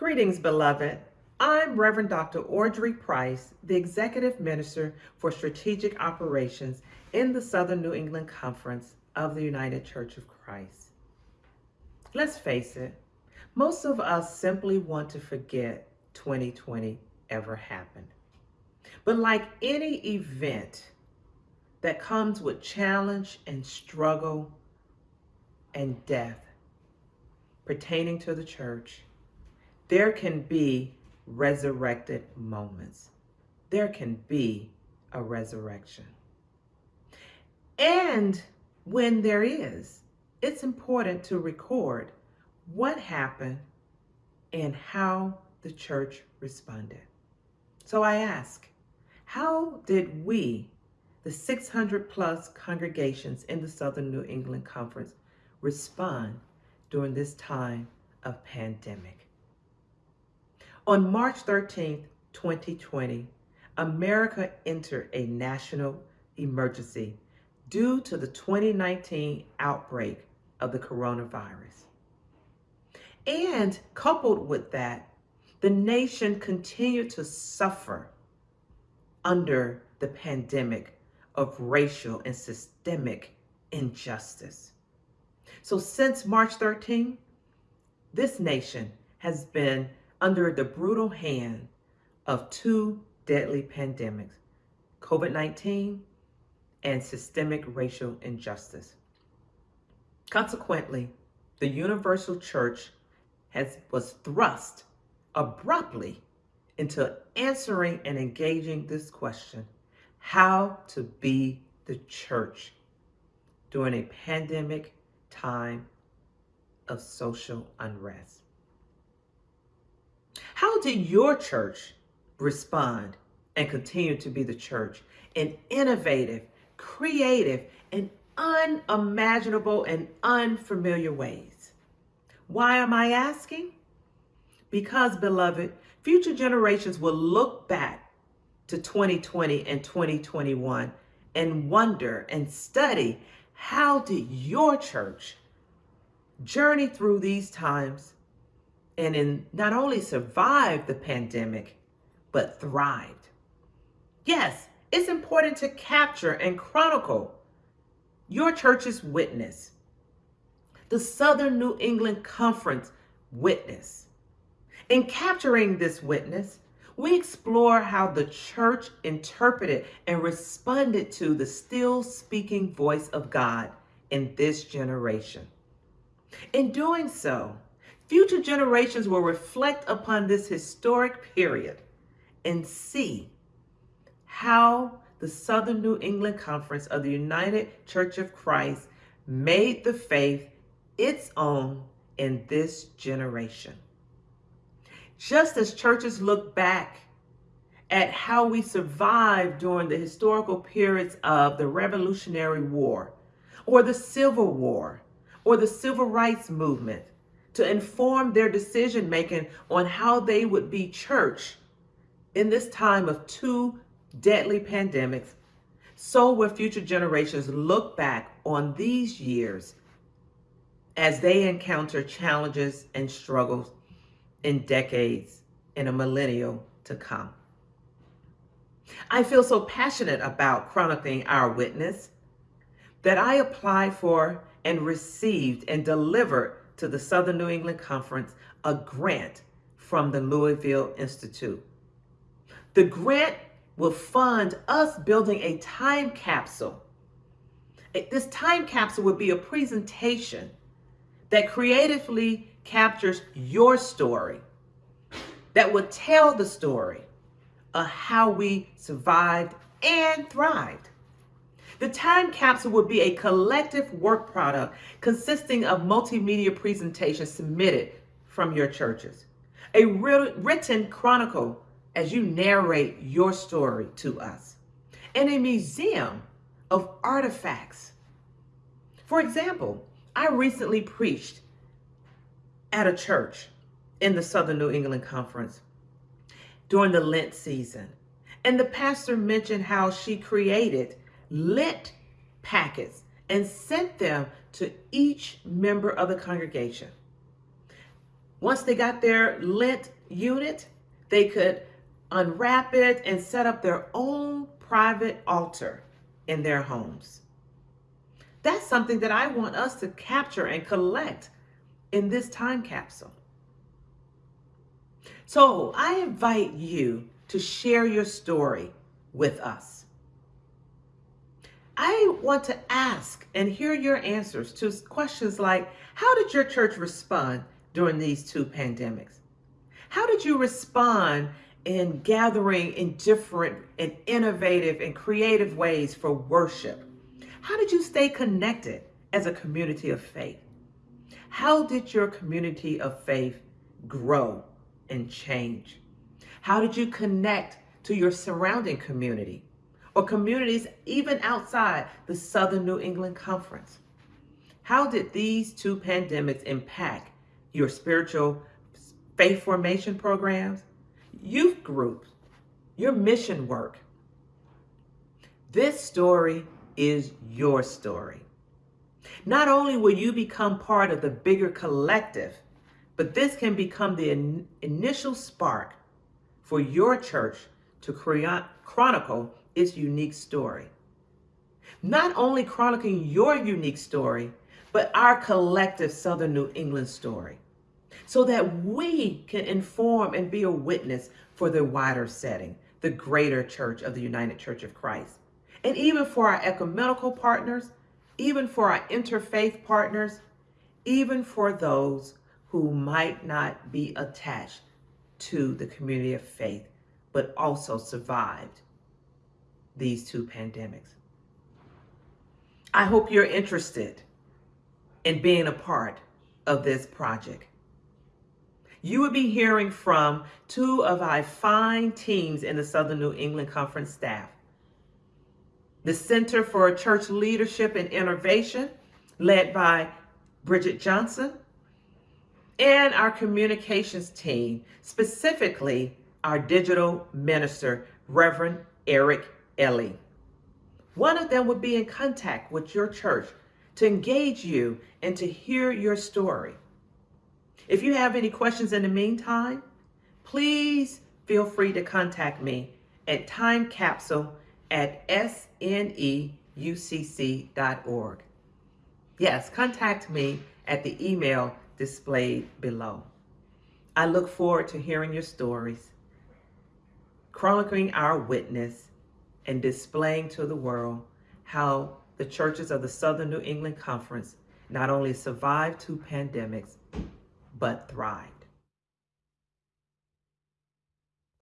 Greetings, beloved. I'm Reverend Dr. Audrey Price, the Executive Minister for Strategic Operations in the Southern New England Conference of the United Church of Christ. Let's face it, most of us simply want to forget 2020 ever happened. But like any event that comes with challenge and struggle and death pertaining to the church, there can be resurrected moments. There can be a resurrection. And when there is, it's important to record what happened and how the church responded. So I ask, how did we, the 600 plus congregations in the Southern New England Conference, respond during this time of pandemic? On March 13, 2020, America entered a national emergency due to the 2019 outbreak of the coronavirus. And coupled with that, the nation continued to suffer under the pandemic of racial and systemic injustice. So since March 13, this nation has been under the brutal hand of two deadly pandemics, COVID-19 and systemic racial injustice. Consequently, the universal church has, was thrust abruptly into answering and engaging this question, how to be the church during a pandemic time of social unrest. How did your church respond and continue to be the church in innovative, creative, and unimaginable and unfamiliar ways? Why am I asking? Because, beloved, future generations will look back to 2020 and 2021 and wonder and study how did your church journey through these times and in not only survived the pandemic, but thrived. Yes, it's important to capture and chronicle your church's witness, the Southern New England Conference witness. In capturing this witness, we explore how the church interpreted and responded to the still speaking voice of God in this generation. In doing so, Future generations will reflect upon this historic period and see how the Southern New England Conference of the United Church of Christ made the faith its own in this generation. Just as churches look back at how we survived during the historical periods of the Revolutionary War, or the Civil War, or the Civil Rights Movement, to inform their decision making on how they would be church in this time of two deadly pandemics, so will future generations look back on these years as they encounter challenges and struggles in decades in a millennial to come. I feel so passionate about chronicling our witness that I applied for and received and delivered to the Southern New England Conference a grant from the Louisville Institute. The grant will fund us building a time capsule. This time capsule would be a presentation that creatively captures your story, that would tell the story of how we survived and thrived. The time capsule will be a collective work product consisting of multimedia presentations submitted from your churches. A written chronicle as you narrate your story to us. And a museum of artifacts. For example, I recently preached at a church in the Southern New England Conference during the Lent season. And the pastor mentioned how she created lit packets and sent them to each member of the congregation. Once they got their Lent unit, they could unwrap it and set up their own private altar in their homes. That's something that I want us to capture and collect in this time capsule. So I invite you to share your story with us. I want to ask and hear your answers to questions like How did your church respond during these two pandemics? How did you respond in gathering in different and innovative and creative ways for worship? How did you stay connected as a community of faith? How did your community of faith grow and change? How did you connect to your surrounding community or communities even outside the Southern New England Conference? How did these two pandemics impact your spiritual faith formation programs, youth groups, your mission work? This story is your story. Not only will you become part of the bigger collective, but this can become the in initial spark for your church to chronicle its unique story. Not only chronicling your unique story, but our collective Southern New England story, so that we can inform and be a witness for the wider setting, the greater church of the United Church of Christ. And even for our ecumenical partners, even for our interfaith partners, even for those who might not be attached to the community of faith, but also survived these two pandemics. I hope you're interested in being a part of this project. You will be hearing from two of our fine teams in the Southern New England Conference staff the Center for Church Leadership and Innovation, led by Bridget Johnson, and our communications team, specifically our digital minister, Reverend Eric Ellie. One of them would be in contact with your church to engage you and to hear your story. If you have any questions in the meantime, please feel free to contact me at timecapsule at sneucc.org. Yes, contact me at the email displayed below. I look forward to hearing your stories, chronicling our witness, and displaying to the world how the churches of the Southern New England Conference not only survived two pandemics, but thrived.